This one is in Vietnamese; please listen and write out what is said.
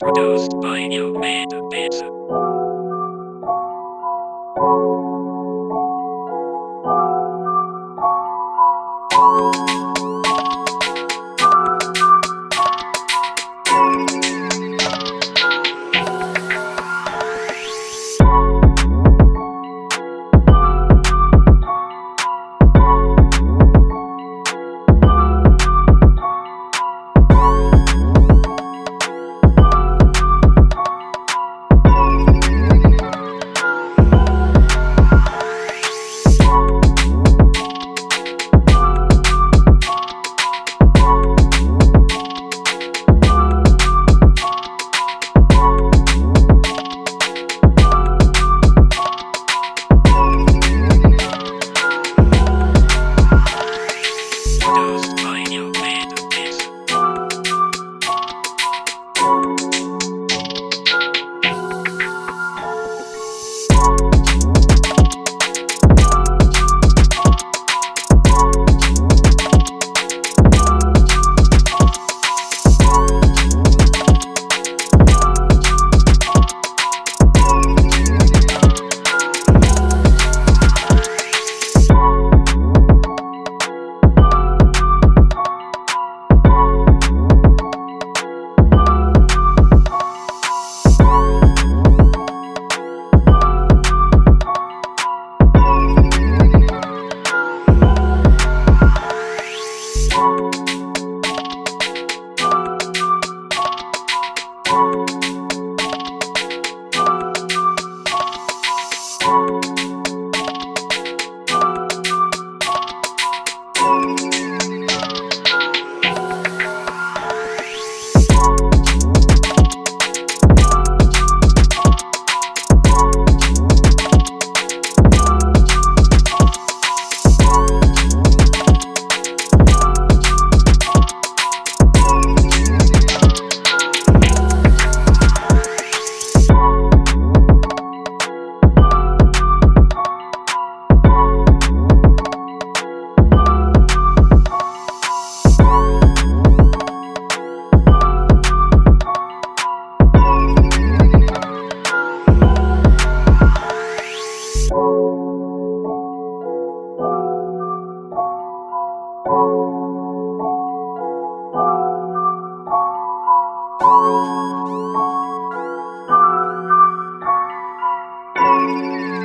Produced by New Mad Bits. Thank you.